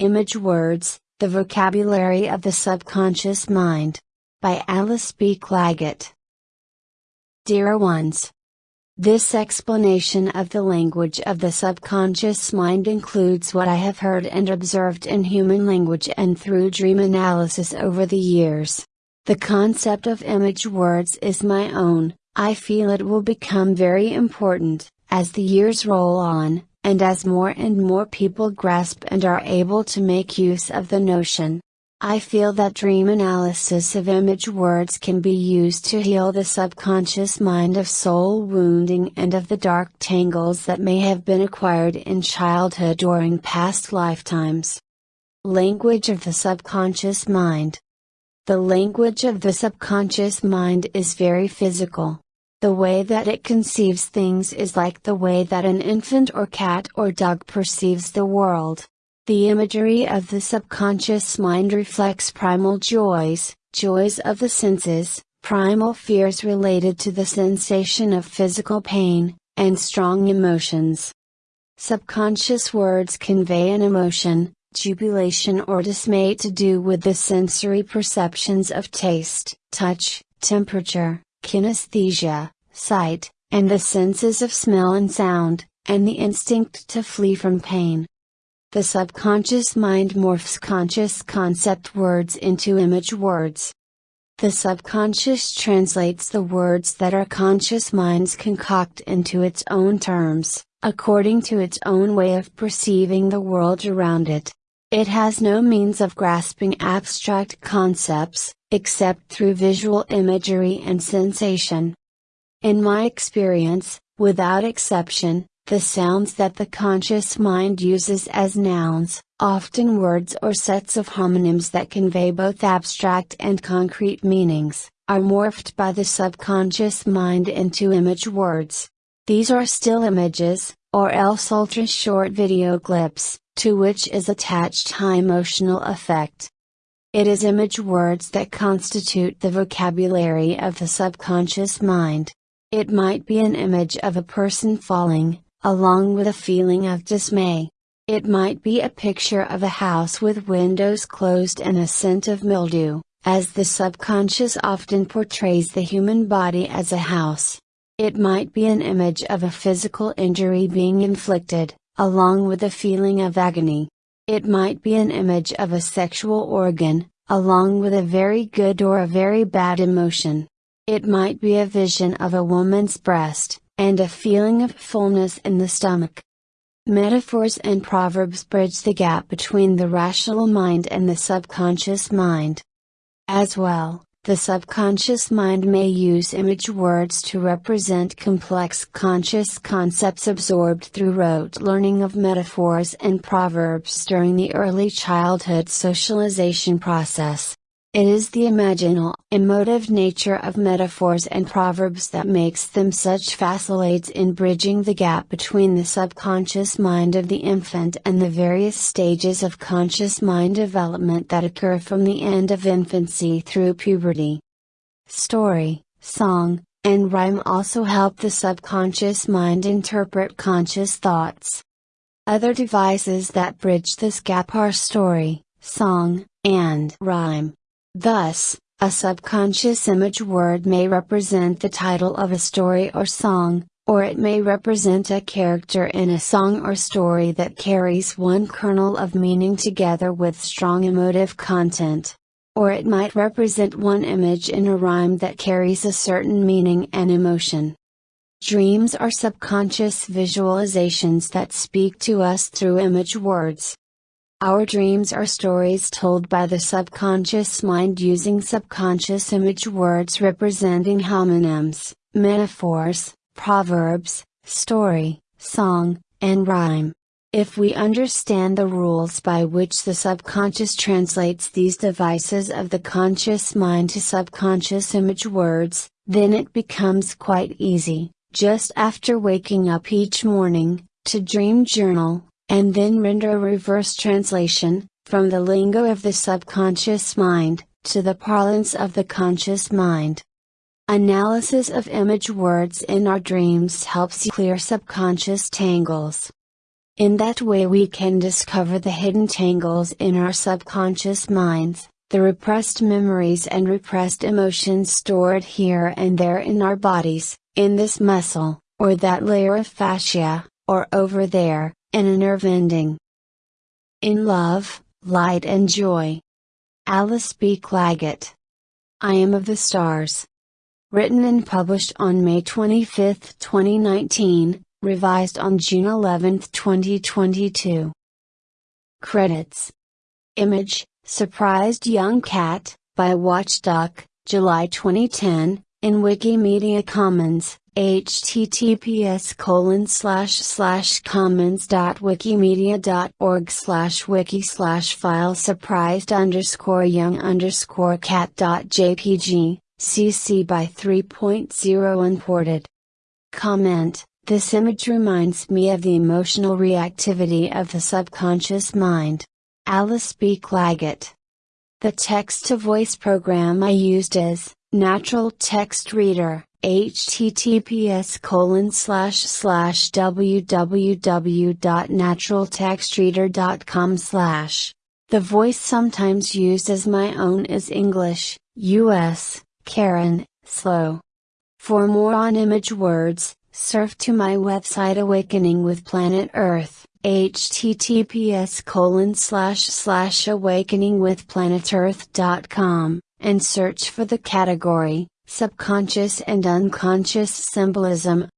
Image Words The Vocabulary of the Subconscious Mind. By Alice B. Clagett. Dear ones. This explanation of the language of the subconscious mind includes what I have heard and observed in human language and through dream analysis over the years. The concept of image words is my own, I feel it will become very important, as the years roll on, and as more and more people grasp and are able to make use of the notion. I feel that dream analysis of image words can be used to heal the subconscious mind of soul wounding and of the dark tangles that may have been acquired in childhood or in past lifetimes. Language of the subconscious mind. The language of the subconscious mind is very physical. The way that it conceives things is like the way that an infant or cat or dog perceives the world. The imagery of the subconscious mind reflects primal joys, joys of the senses, primal fears related to the sensation of physical pain, and strong emotions. Subconscious words convey an emotion, jubilation or dismay to do with the sensory perceptions of taste, touch, temperature, kinesthesia, sight, and the senses of smell and sound, and the instinct to flee from pain. The subconscious mind morphs conscious concept words into image words. The subconscious translates the words that our conscious minds concoct into its own terms, according to its own way of perceiving the world around it. It has no means of grasping abstract concepts, except through visual imagery and sensation. In my experience, without exception, the sounds that the conscious mind uses as nouns, often words or sets of homonyms that convey both abstract and concrete meanings, are morphed by the subconscious mind into image words. These are still images, or else ultra short video clips, to which is attached high emotional effect. It is image words that constitute the vocabulary of the subconscious mind. It might be an image of a person falling, along with a feeling of dismay. It might be a picture of a house with windows closed and a scent of mildew, as the subconscious often portrays the human body as a house. It might be an image of a physical injury being inflicted, along with a feeling of agony. It might be an image of a sexual organ, along with a very good or a very bad emotion. It might be a vision of a woman's breast, and a feeling of fullness in the stomach. Metaphors and proverbs bridge the gap between the rational mind and the subconscious mind. As well, the subconscious mind may use image words to represent complex conscious concepts absorbed through rote learning of metaphors and proverbs during the early childhood socialization process. It is the imaginal, emotive nature of metaphors and proverbs that makes them such facilitates in bridging the gap between the subconscious mind of the infant and the various stages of conscious mind development that occur from the end of infancy through puberty. Story, song, and rhyme also help the subconscious mind interpret conscious thoughts. Other devices that bridge this gap are story, song, and rhyme. Thus, a subconscious image word may represent the title of a story or song, or it may represent a character in a song or story that carries one kernel of meaning together with strong emotive content. Or it might represent one image in a rhyme that carries a certain meaning and emotion. Dreams are subconscious visualizations that speak to us through image words. Our dreams are stories told by the subconscious mind using subconscious image words representing homonyms, metaphors, proverbs, story, song, and rhyme. If we understand the rules by which the subconscious translates these devices of the conscious mind to subconscious image words, then it becomes quite easy, just after waking up each morning, to dream journal, and then render a reverse translation, from the lingo of the subconscious mind, to the parlance of the conscious mind. Analysis of image words in our dreams helps clear subconscious tangles. In that way, we can discover the hidden tangles in our subconscious minds, the repressed memories and repressed emotions stored here and there in our bodies, in this muscle, or that layer of fascia, or over there, in a nerve ending. In love, light and joy. Alice B. Clagett. I am of the stars. Written and published on May 25, 2019, revised on June 11, 2022. Credits Image Surprised Young Cat, by Watchdog, July 2010, in Wikimedia Commons, https colon slash slash commons dot wikimedia dot org slash wiki slash file surprised underscore young underscore cat dot jpg, cc by 3.0 unported. Comment this image reminds me of the emotional reactivity of the subconscious mind. Alice B. Clagett. The text to voice program I used is Natural Text Reader, https colon slash slash www.naturaltextreader.com slash. The voice sometimes used as my own is English, US, Karen, Slow. For more on image words, surf to my website Awakening with Planet Earth, https colon slash slash awakeningwithplanetearth.com, and search for the category, Subconscious and Unconscious Symbolism